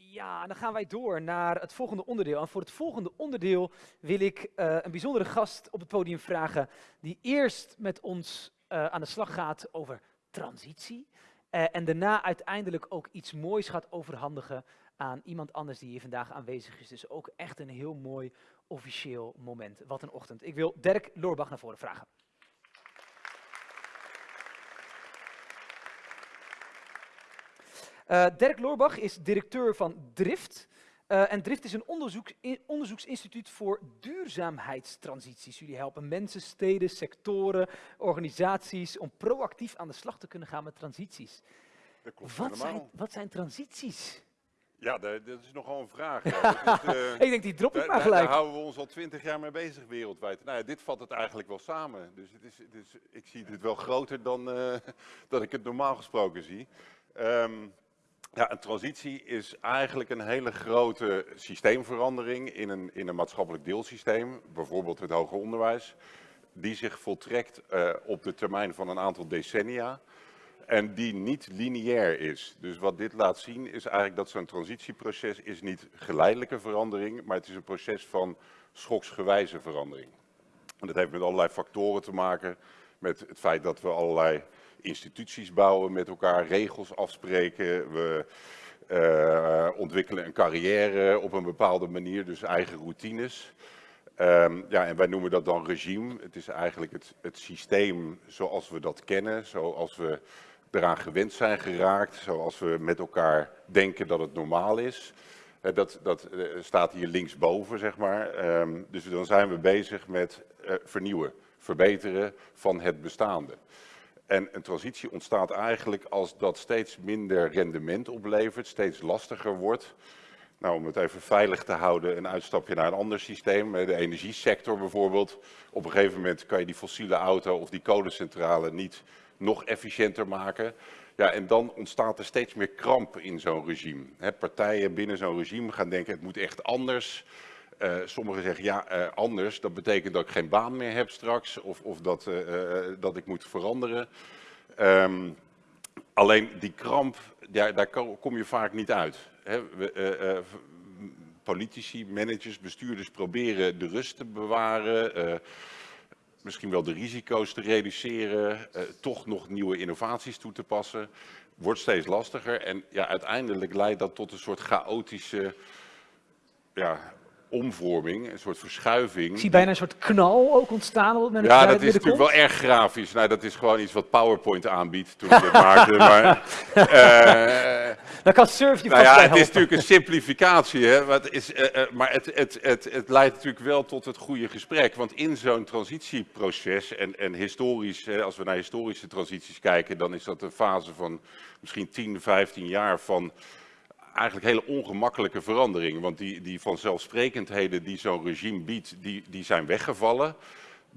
Ja, dan gaan wij door naar het volgende onderdeel. En voor het volgende onderdeel wil ik uh, een bijzondere gast op het podium vragen, die eerst met ons uh, aan de slag gaat over transitie. Uh, en daarna uiteindelijk ook iets moois gaat overhandigen aan iemand anders die hier vandaag aanwezig is. Dus ook echt een heel mooi officieel moment. Wat een ochtend. Ik wil Dirk Loorbach naar voren vragen. Uh, Dirk Loorbach is directeur van Drift. Uh, en Drift is een onderzoek, onderzoeksinstituut voor duurzaamheidstransities. Jullie helpen mensen, steden, sectoren, organisaties om proactief aan de slag te kunnen gaan met transities. Dat klopt wat, zijn, wat zijn transities? Ja, dat, dat is nogal een vraag. Ja. Uh, ik denk, die drop ik maar gelijk. Daar houden we ons al twintig jaar mee bezig wereldwijd. Nou ja, dit vat het eigenlijk wel samen. Dus, het is, het is, ik zie dit wel groter dan uh, dat ik het normaal gesproken zie. Um, ja, een transitie is eigenlijk een hele grote systeemverandering in een, in een maatschappelijk deelsysteem, bijvoorbeeld het hoger onderwijs, die zich voltrekt uh, op de termijn van een aantal decennia en die niet lineair is. Dus wat dit laat zien is eigenlijk dat zo'n transitieproces is niet geleidelijke verandering, maar het is een proces van schoksgewijze verandering. En dat heeft met allerlei factoren te maken, met het feit dat we allerlei instituties bouwen met elkaar, regels afspreken. We uh, ontwikkelen een carrière op een bepaalde manier, dus eigen routines. Um, ja, en wij noemen dat dan regime. Het is eigenlijk het, het systeem zoals we dat kennen, zoals we eraan gewend zijn geraakt, zoals we met elkaar denken dat het normaal is. Uh, dat, dat uh, staat hier linksboven, zeg maar. Um, dus dan zijn we bezig met vernieuwen, verbeteren van het bestaande. En een transitie ontstaat eigenlijk als dat steeds minder rendement oplevert, steeds lastiger wordt. Nou, om het even veilig te houden, een uitstapje naar een ander systeem, de energiesector bijvoorbeeld. Op een gegeven moment kan je die fossiele auto of die kolencentrale niet nog efficiënter maken. Ja, en dan ontstaat er steeds meer kramp in zo'n regime. Partijen binnen zo'n regime gaan denken, het moet echt anders. Uh, sommigen zeggen, ja, uh, anders, dat betekent dat ik geen baan meer heb straks, of, of dat, uh, dat ik moet veranderen. Um, alleen die kramp, daar, kom je vaak niet uit. Hè? Politici, managers, bestuurders proberen de rust te bewaren, misschien wel de risico's te reduceren, toch nog nieuwe innovaties toe te passen. Wordt steeds lastiger en ja, uiteindelijk leidt dat tot een soort chaotische ja, omvorming, een soort verschuiving. Ik zie bijna een soort knal ook ontstaan op het Ja, dat is natuurlijk wel erg grafisch. Nou, dat is gewoon iets wat PowerPoint aanbiedt toen ik het maakte. Maar, uh, Dan kan Surf je nou ja, het is natuurlijk een simplificatie, hè, maar, het, is, uh, uh, maar het, het, het, het, leidt natuurlijk wel tot het goede gesprek. Want in zo'n transitieproces, en, en historisch, als we naar historische transities kijken, dan is dat een fase van misschien 10, 15 jaar van eigenlijk hele ongemakkelijke veranderingen. Want die, die vanzelfsprekendheden die zo'n regime biedt, die, die zijn weggevallen.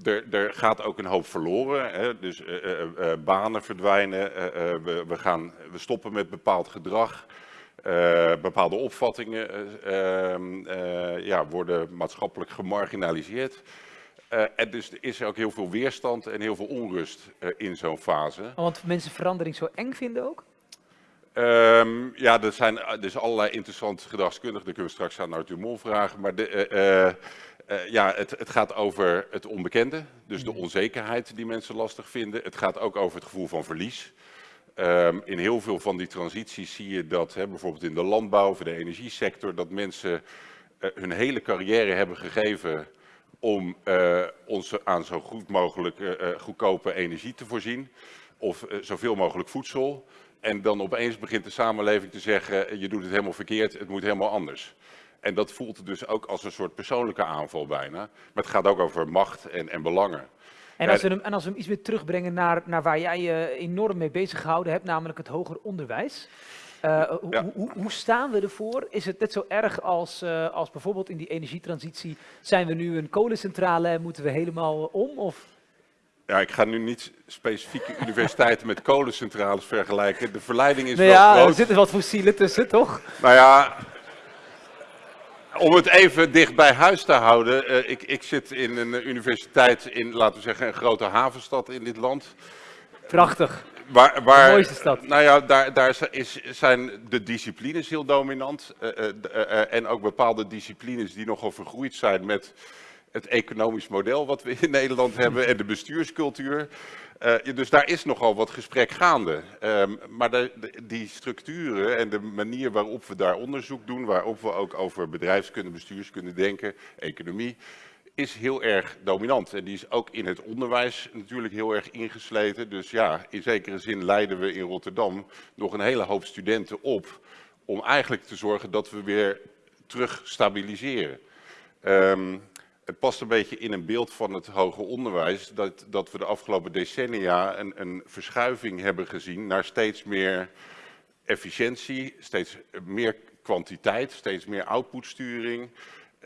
Er, er, gaat ook een hoop verloren, hè? dus uh, uh, uh, banen verdwijnen, we, we, gaan, we stoppen met bepaald gedrag, bepaalde opvattingen ehm, ja, worden maatschappelijk gemarginaliseerd. en dus er is ook heel veel weerstand en heel veel onrust in zo'n fase. Want mensen verandering zo eng vinden ook? Um, ja, er zijn dus allerlei interessante gedragskundigen, daar kunnen we straks aan Arthur Mol vragen. Maar de, uh, uh, ja, het, het, gaat over het onbekende, dus de mm. onzekerheid die mensen lastig vinden. Het gaat ook over het gevoel van verlies. Um, in heel veel van die transities zie je dat, hè, bijvoorbeeld in de landbouw of de energiesector, dat mensen hun hele carrière hebben gegeven om ons aan zo goed mogelijk goedkope energie te voorzien. Of zoveel mogelijk voedsel. En dan opeens begint de samenleving te zeggen, je doet het helemaal verkeerd, het moet helemaal anders. En dat voelt dus ook als een soort persoonlijke aanval bijna. Maar het gaat ook over macht en, en belangen. En als, we hem, en als we hem iets weer terugbrengen naar, naar waar jij je enorm mee bezig gehouden hebt, namelijk het hoger onderwijs. Uh, ja. hoe, hoe, staan we ervoor? Is het net zo erg als, uh, als bijvoorbeeld in die energietransitie? Zijn we nu een kolencentrale en moeten we helemaal om? Of? Ja, ik ga nu niet specifieke universiteiten met kolencentrales vergelijken. De verleiding is nou wel ja, groot. er zitten wat fossielen tussen, toch? Nou ja, om het even dicht bij huis te houden. Uh, ik, ik zit in een universiteit in, laten we zeggen, een grote havenstad in dit land. Prachtig. waar, waar, De mooiste stad. Nou ja, daar, daar is, zijn de disciplines heel dominant. eh, eh, eh, eh, en ook bepaalde disciplines die nogal vergroeid zijn met het economisch model wat we in Nederland hebben en de bestuurscultuur. Eh, dus daar is nogal wat gesprek gaande. Ehm, maar de- die structuren en de manier waarop we daar onderzoek doen, waarop we ook over bedrijfskunde, bestuurskunde denken, economie, is heel erg dominant. En die is ook in het onderwijs natuurlijk heel erg ingesleten. Dus ja, in zekere zin leiden we in Rotterdam nog een hele hoop studenten op om eigenlijk te zorgen dat we weer terug stabiliseren. Ehm, het past een beetje in een beeld van het hoger onderwijs dat, dat we de afgelopen decennia een, een verschuiving hebben gezien naar steeds meer efficiëntie, steeds meer kwantiteit, steeds meer outputsturing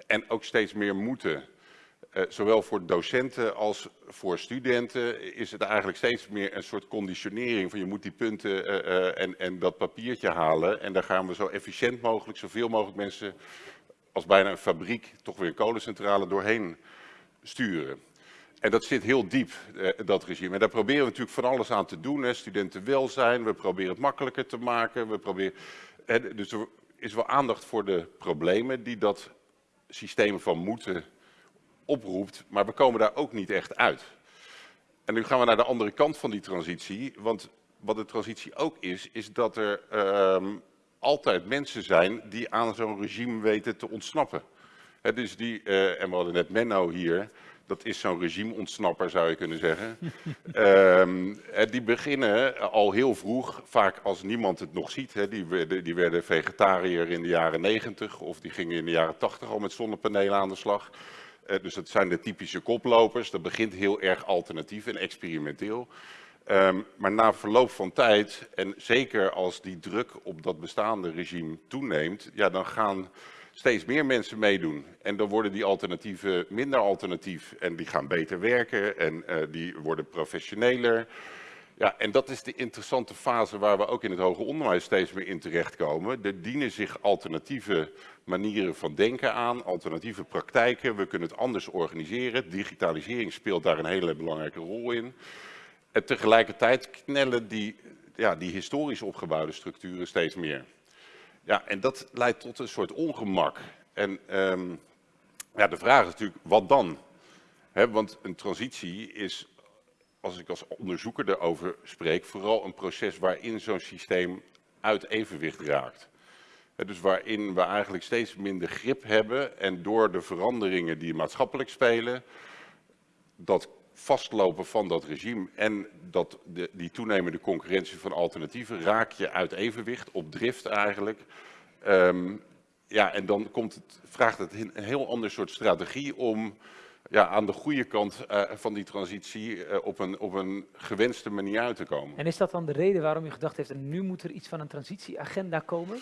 en ook steeds meer moeten. Eh, zowel voor docenten als voor studenten is het eigenlijk steeds meer een soort conditionering van je moet die punten eh, eh, en, en dat papiertje halen. En daar gaan we zo efficiënt mogelijk, zoveel mogelijk mensen als bijna een fabriek, toch weer een kolencentrale doorheen sturen. En dat zit heel diep, eh, dat regime. En daar proberen we natuurlijk van alles aan te doen. Hè. Studentenwelzijn, we proberen het makkelijker te maken. We proberen, dus er is wel aandacht voor de problemen die dat systeem van moeten oproept. Maar we komen daar ook niet echt uit. En nu gaan we naar de andere kant van die transitie. Want wat de transitie ook is, is dat er ehm, altijd mensen zijn die aan zo'n regime weten te ontsnappen. Dus die, eh, en we hadden net Menno hier, dat is zo'n regimeontsnapper zou je kunnen zeggen. Eh, die beginnen al heel vroeg, vaak als niemand het nog ziet. Die, werden, die werden vegetariër in de jaren 90 of die gingen in de jaren 80 al met zonnepanelen aan de slag. Eh, dus dat zijn de typische koplopers. Dat begint heel erg alternatief en experimenteel. Ehm, maar na verloop van tijd, en zeker als die druk op dat bestaande regime toeneemt, ja, dan gaan steeds meer mensen meedoen. En dan worden die alternatieven minder alternatief en die gaan beter werken en eh, die worden professioneler. Ja, en dat is de interessante fase waar we ook in het hoger onderwijs steeds meer in terechtkomen. Er dienen zich alternatieve manieren van denken aan, alternatieve praktijken. We kunnen het anders organiseren. Digitalisering speelt daar een hele belangrijke rol in. En tegelijkertijd knellen die, ja, die historisch opgebouwde structuren steeds meer. Ja, en dat leidt tot een soort ongemak. En ehm, ja, de vraag is natuurlijk, wat dan? Want een transitie is, als ik als onderzoeker erover spreek, vooral een proces waarin zo'n systeem uit evenwicht raakt. Dus waarin we eigenlijk steeds minder grip hebben en door de veranderingen die maatschappelijk spelen, dat vastlopen van dat regime en dat de, die toenemende concurrentie van alternatieven raak je uit evenwicht, op drift eigenlijk. Ehm, ja, en dan komt het, vraagt het een heel ander soort strategie om ja, aan de goede kant eh, van die transitie eh, op, een, op een gewenste manier uit te komen. En is dat dan de reden waarom je gedacht heeft, nu moet er iets van een transitieagenda komen?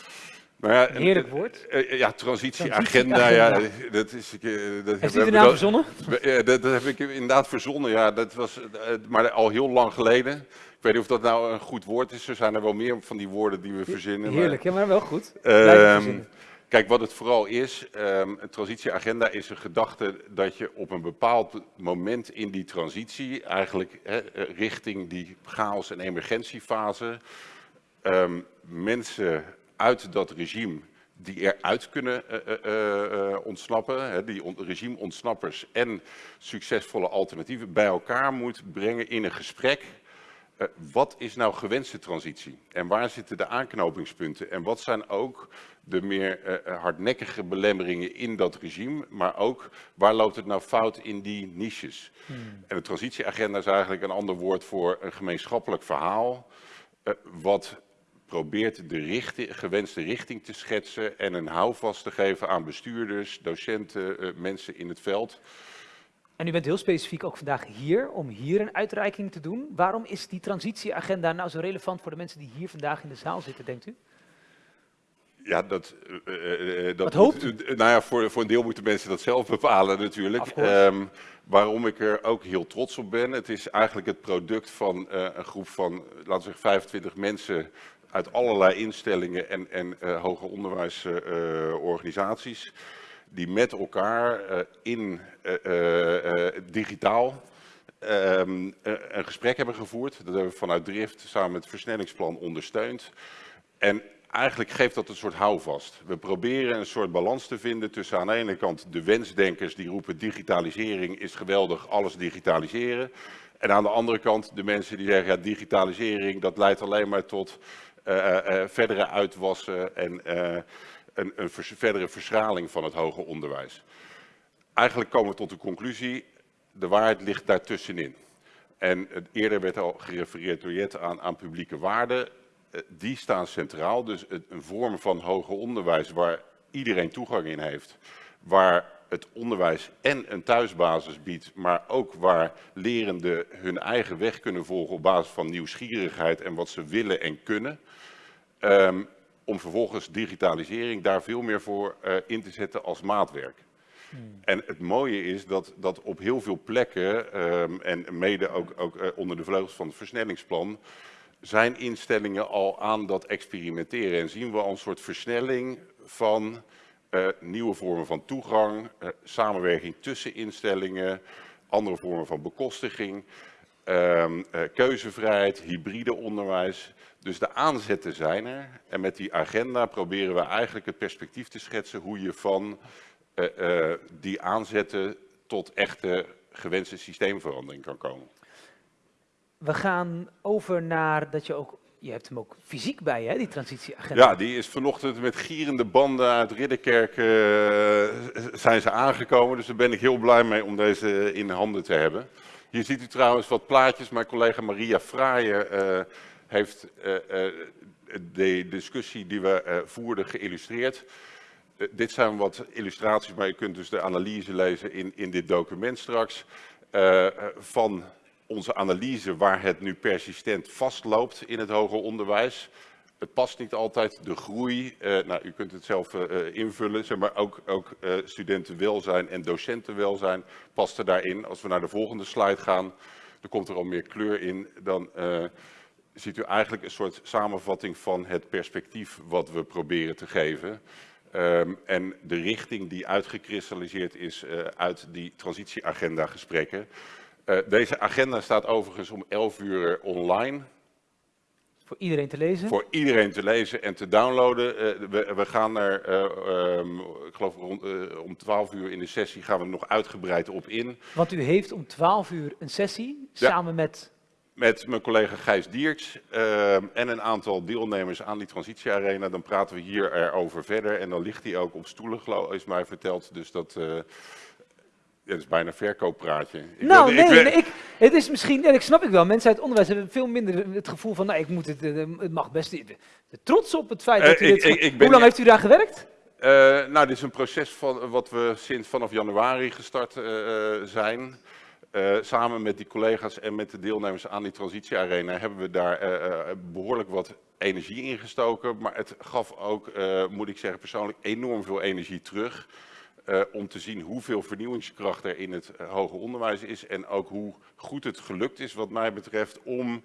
Nou ja, een- Heerlijk woord. eh, eh, ja, transitieagenda, ja, dat is... eh, dat Heeft we u de hebben naam dat- verzonnen? Ja, dat, dat heb ik inderdaad verzonnen, ja. Dat was maar al heel lang geleden. Ik weet niet of dat nou een goed woord is. Er zijn er wel meer van die woorden die we verzinnen. maar- Heerlijk, ja, maar wel goed. Ehm, kijk, wat het vooral is, ehm, een transitieagenda is een gedachte dat je op een bepaald moment in die transitie, eigenlijk richting die chaos- en emergentiefase, ehm, mensen uit dat regime die eruit kunnen eh, eh, eh, ontsnappen, hè, die on- regime-ontsnappers en succesvolle alternatieven bij elkaar moet brengen in een gesprek. Wat is nou gewenste transitie? En waar zitten de aanknopingspunten? En wat zijn ook de meer hardnekkige belemmeringen in dat regime? Maar ook waar loopt het nou fout in die niches? En de transitieagenda is eigenlijk een ander woord voor een gemeenschappelijk verhaal. wat probeert de richting, gewenste richting te schetsen en een houvast te geven aan bestuurders, docenten, eh, mensen in het veld. En u bent heel specifiek ook vandaag hier om hier een uitreiking te doen. Waarom is die transitieagenda nou zo relevant voor de mensen die hier vandaag in de zaal zitten, denkt u? Ja, dat, eh, dat hoopt moet- nou ja, voor, voor een deel moeten mensen dat zelf bepalen natuurlijk. Ehm, waarom ik er ook heel trots op ben, het is eigenlijk het product van een groep van, laten we zeggen, 25 mensen uit allerlei instellingen en, en eh, hoger onderwijsorganisaties, die met elkaar eh, in eh, eh, eh, digitaal ehm, een gesprek hebben gevoerd. Dat hebben we vanuit Drift samen met het versnellingsplan ondersteund. En eigenlijk geeft dat een soort houvast. We proberen een soort balans te vinden tussen aan de ene kant de wensdenkers die roepen digitalisering is geweldig, alles digitaliseren. En aan de andere kant de mensen die zeggen ja, digitalisering dat leidt alleen maar tot verdere uitwassen en een, een verdere verschraling van het hoger onderwijs. Eigenlijk komen we tot de conclusie, de waarheid ligt daartussenin. En eerder werd al gerefereerd door Jet aan, aan publieke waarden. Eh, die staan centraal. Dus een vorm van hoger onderwijs waar iedereen toegang in heeft. Waar het onderwijs en een thuisbasis biedt, maar ook waar lerenden hun eigen weg kunnen volgen op basis van nieuwsgierigheid en wat ze willen en kunnen. Um, om vervolgens digitalisering daar veel meer voor uh, in te zetten als maatwerk. Hmm. En het mooie is dat, dat op heel veel plekken, um, en mede ook, ook uh, onder de vleugels van het versnellingsplan, zijn instellingen al aan dat experimenteren. En zien we al een soort versnelling van uh, nieuwe vormen van toegang, uh, samenwerking tussen instellingen, andere vormen van bekostiging, uh, keuzevrijheid, hybride onderwijs. Dus de aanzetten zijn er. En met die agenda proberen we eigenlijk het perspectief te schetsen hoe je van die aanzetten tot echte gewenste systeemverandering kan komen we gaan over naar dat je ook, je hebt hem ook fysiek bij hè, die transitieagenda. Ja, die is vanochtend met gierende banden uit Ridderkerk uh, zijn ze aangekomen. Dus daar ben ik heel blij mee om deze in handen te hebben. Hier ziet u trouwens wat plaatjes. Mijn collega Maria Fraaien uh, heeft uh, de discussie die we voerden geïllustreerd. dit zijn wat illustraties, maar je kunt dus de analyse lezen in, in dit document straks. van onze analyse waar het nu persistent vastloopt in het hoger onderwijs. Het past niet altijd, de groei, uh, nou, u kunt het zelf uh, invullen, zeg maar ook, ook studentenwelzijn en docentenwelzijn past er daarin. Als we naar de volgende slide gaan, dan komt er al meer kleur in, dan ziet u eigenlijk een soort samenvatting van het perspectief wat we proberen te geven. Um, en de richting die uitgekristalliseerd is uit die transitieagenda gesprekken. Uh, deze agenda staat overigens om 11 uur online. Voor iedereen te lezen? Voor iedereen te lezen en te downloaden. Uh, we, we, gaan er, uh, um, ik geloof rond, om 12 uur in de sessie gaan we er nog uitgebreid op in. Want u heeft om 12 uur een sessie ja. samen met... Met mijn collega Gijs Dierks ehm, en een aantal deelnemers aan die transitiearena. Dan praten we hier erover verder en dan ligt hij ook op stoelen, geloof, is mij verteld. Dus dat... Ja, dat is bijna een verkooppraatje. Ik nou, nee, ik, nee ik, het is misschien, en ik snap ik wel, mensen uit het onderwijs hebben veel minder het gevoel van, nou, ik moet het, het mag best, de, trots op het feit dat uh, u dit, ik, Hoe lang heeft u daar gewerkt? Uh, nou, dit is een proces van, wat we sinds vanaf januari gestart uh, zijn. Samen met die collega's en met de deelnemers aan die transitiearena hebben we daar behoorlijk wat energie in gestoken. Maar het gaf ook, moet ik zeggen persoonlijk, enorm veel energie terug. Uh, om te zien hoeveel vernieuwingskracht er in het uh, hoger onderwijs is en ook hoe goed het gelukt is wat mij betreft om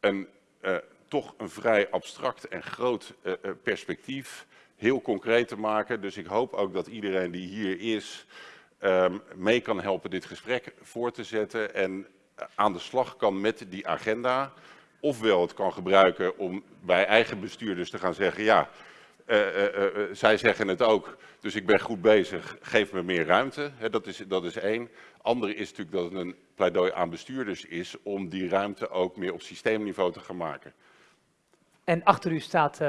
een uh, toch een vrij abstract en groot perspectief heel concreet te maken. Dus ik hoop ook dat iedereen die hier is um, mee kan helpen dit gesprek voor te zetten en aan de slag kan met die agenda. Ofwel het kan gebruiken om bij eigen bestuurders te gaan zeggen, ja, zij zeggen het ook, dus ik ben goed bezig, geef me meer ruimte. dat, is, dat is één. Andere is natuurlijk dat het een pleidooi aan bestuurders is om die ruimte ook meer op systeemniveau te gaan maken. En achter u staat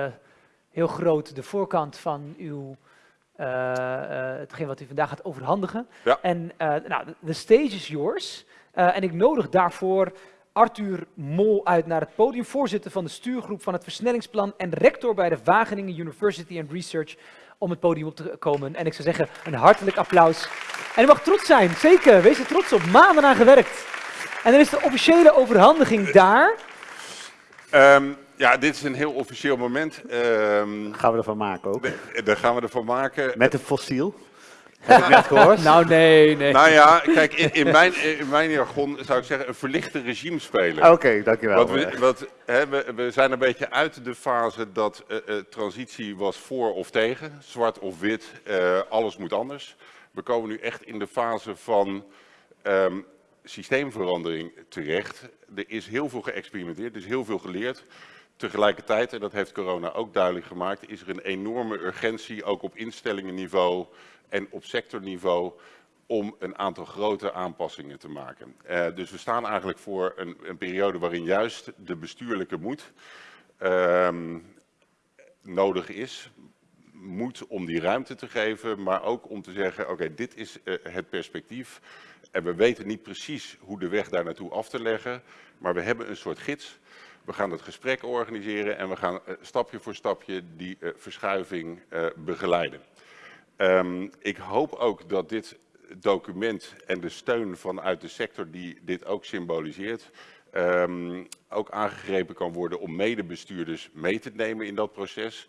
heel groot de voorkant van uw, hetgeen wat u vandaag gaat overhandigen. Ja. En nou, the stage is yours. en ik nodig daarvoor Arthur Mol uit naar het podium, voorzitter van de stuurgroep van het versnellingsplan en rector bij de Wageningen University and Research om het podium op te komen. En ik zou zeggen, een hartelijk applaus. En u mag trots zijn, zeker. Wees er trots op. Maanden aan gewerkt. En dan is de officiële overhandiging daar. Um, ja, dit is een heel officieel moment. Um, gaan we ervan maken ook? Daar gaan we ervan maken. Met een fossiel? Heb ik net gehoord? nou, nee, nee. Nou ja, kijk, in, in, mijn, in mijn jargon zou ik zeggen een verlichte regime spelen. Oké, okay, dankjewel. Want we, wat, hè, we, we, zijn een beetje uit de fase dat uh, uh, transitie was voor of tegen, zwart of wit, uh, alles moet anders. We komen nu echt in de fase van um, systeemverandering terecht. Er is heel veel geëxperimenteerd, er is heel veel geleerd. Tegelijkertijd, en dat heeft corona ook duidelijk gemaakt, is er een enorme urgentie, ook op instellingenniveau en op sectorniveau, om een aantal grote aanpassingen te maken. Uh, dus we staan eigenlijk voor een, een, periode waarin juist de bestuurlijke moed uh, nodig is. Moed om die ruimte te geven, maar ook om te zeggen, oké, dit is uh, het perspectief. En we weten niet precies hoe de weg daar naartoe af te leggen, maar we hebben een soort gids. We gaan het gesprek organiseren en we gaan uh, stapje voor stapje die verschuiving begeleiden. Um, ik hoop ook dat dit document en de steun vanuit de sector die dit ook symboliseert, um, ook aangegrepen kan worden om medebestuurders mee te nemen in dat proces.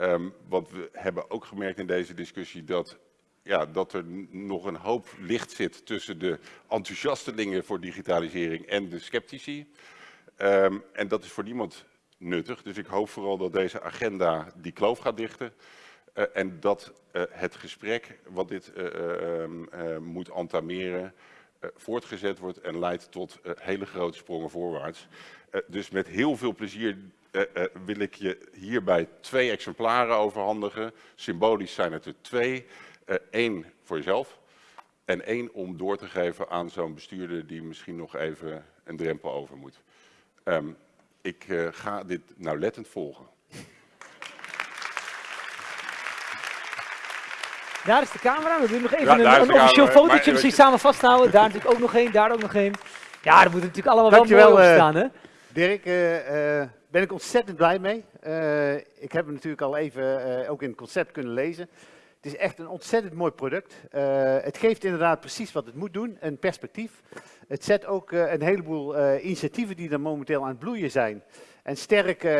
Um, want we hebben ook gemerkt in deze discussie dat, ja, dat er nog een hoop licht zit tussen de enthousiastelingen voor digitalisering en de sceptici. Um, en dat is voor niemand nuttig. Dus ik hoop vooral dat deze agenda die kloof gaat dichten. Uh, en dat uh, het gesprek wat dit uh, uh, moet entameren voortgezet wordt en leidt tot hele grote sprongen voorwaarts. dus met heel veel plezier wil ik je hierbij twee exemplaren overhandigen. Symbolisch zijn het er twee. Eén voor jezelf en één om door te geven aan zo'n bestuurder die misschien nog even een drempel over moet. Um, ik ga dit nauwlettend volgen. Daar is de camera. We doen nog even ja, een, een officieel fotootje misschien samen vasthouden. Daar natuurlijk ook nog één, daar ook nog één. Ja, dat moet natuurlijk allemaal Dankjewel, wel mooi op staan, hè? Dirk, uh, uh, ben ik ontzettend blij mee. Uh, ik heb hem natuurlijk al even ook in het concept kunnen lezen. Het is echt een ontzettend mooi product. het geeft inderdaad precies wat het moet doen, een perspectief. Het zet ook een heleboel initiatieven die er momenteel aan het bloeien zijn. En sterk, uh,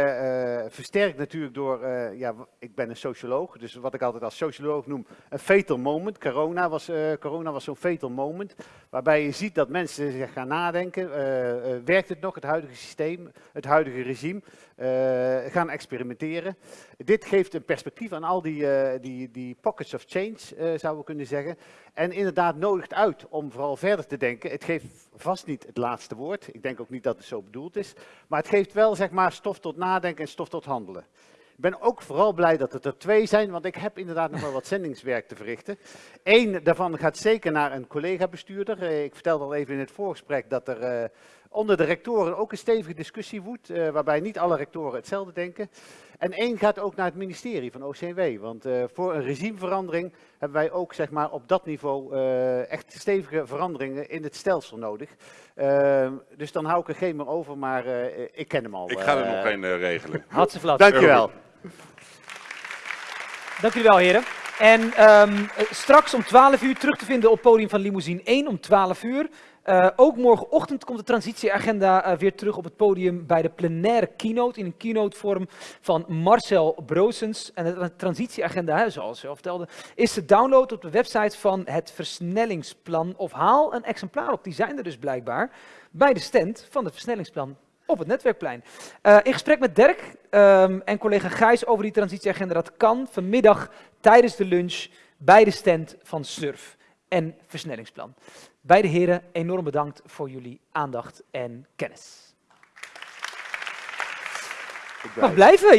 versterkt natuurlijk door, uh, ja, ik ben een socioloog, dus wat ik altijd als socioloog noem een fatal moment. Corona was, corona was zo'n fatal moment, waarbij je ziet dat mensen zich gaan nadenken, werkt het nog, het huidige systeem, het huidige regime, gaan experimenteren. Dit geeft een perspectief aan al die, die, die pockets of change, zouden we kunnen zeggen. En inderdaad nodigt uit om vooral verder te denken. Het geeft vast niet het laatste woord, ik denk ook niet dat het zo bedoeld is, maar het geeft wel, zeg maar stof tot nadenken en stof tot handelen. Ik ben ook vooral blij dat het er twee zijn, want ik heb inderdaad nog wel wat zendingswerk te verrichten. Eén daarvan gaat zeker naar een collega-bestuurder. Eh, ik vertelde al even in het voorgesprek dat er uh, onder de rectoren ook een stevige discussie woedt, uh, waarbij niet alle rectoren hetzelfde denken. En één gaat ook naar het ministerie van OCW, want uh, voor een regimeverandering hebben wij ook zeg maar, op dat niveau uh, echt stevige veranderingen in het stelsel nodig. Uh, dus dan hou ik er geen meer over, maar ik ken hem al. Ik ga er nog geen regelen. Hartstikke flauw. Dankjewel. Dank jullie wel heren. En um, straks om 12 uur terug te vinden op podium van Limousine 1 om 12 uur. Uh, ook morgenochtend komt de transitieagenda uh, weer terug op het podium bij de plenaire keynote. In een keynote vorm van Marcel Broosens. En de transitieagenda, zoals je al vertelde, is te downloaden op de website van het versnellingsplan. Of haal een exemplaar op, die zijn er dus blijkbaar, bij de stand van het versnellingsplan op het netwerkplein. Uh, in gesprek met Dirk um, en collega Gijs over die transitieagenda. Dat kan vanmiddag tijdens de lunch bij de stand van SURF en versnellingsplan. Beide heren, enorm bedankt voor jullie aandacht en kennis. Mag blijven.